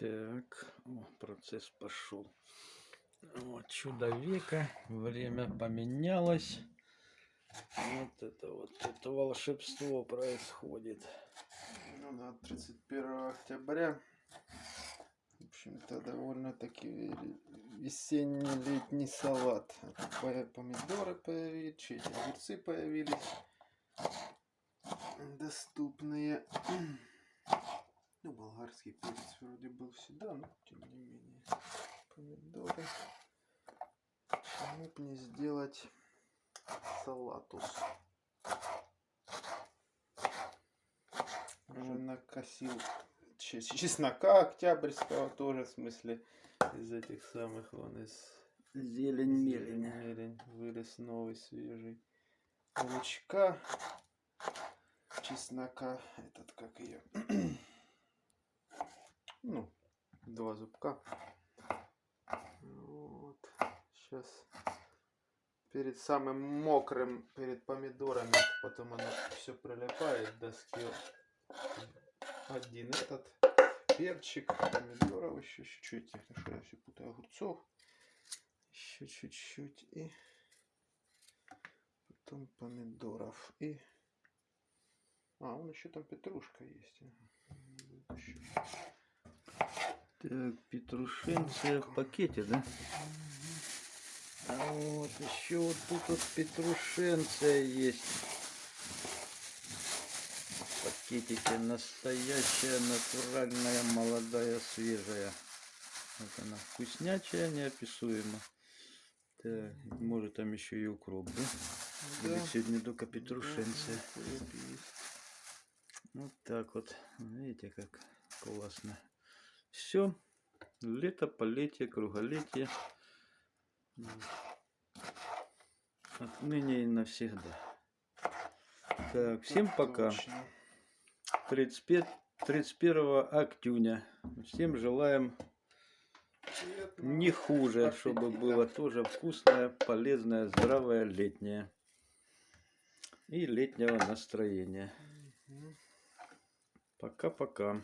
Так, о, процесс пошел. Вот чудо века, время поменялось. Вот это вот, это волшебство происходит. Ну да, 31 октября. В общем-то, довольно-таки весенний-летний салат. По- Помидоры появились, огурцы появились. Доступные. Болгарский перец вроде был всегда, но тем не менее. Помидоры. Почему бы не сделать салатус? Уже накосил че- чеснока октябрьского тоже, в смысле, из этих самых, вон из Зелень мелень. мелень вырос новый, свежий. Лучка, чеснока, этот как ее, ну, два зубка. Вот, сейчас перед самым мокрым, перед помидорами, потом оно все прилипает к доске. Один этот перчик, помидоров еще чуть-чуть, я все путаю огурцов. Еще чуть-чуть и потом помидоров и а, он еще там петрушка есть. ага. Так, петрушенция в пакете, да? А вот еще вот тут вот петрушенция есть. В пакетике настоящая, натуральная, молодая, свежая. Вот она вкуснячая, неописуемо. Так, может там еще и укроп, да? Или Да, сегодня только да, петрушенция. есть. Вот так вот. Видите, как классно. Все. Лето, полетие, круголетие. Отныне и навсегда. Так, всем Так пока. точно. 35, 31 октюня. Всем желаем не хуже, чтобы было тоже вкусное, полезное, здравое летнее. И летнего настроения. Пока-пока.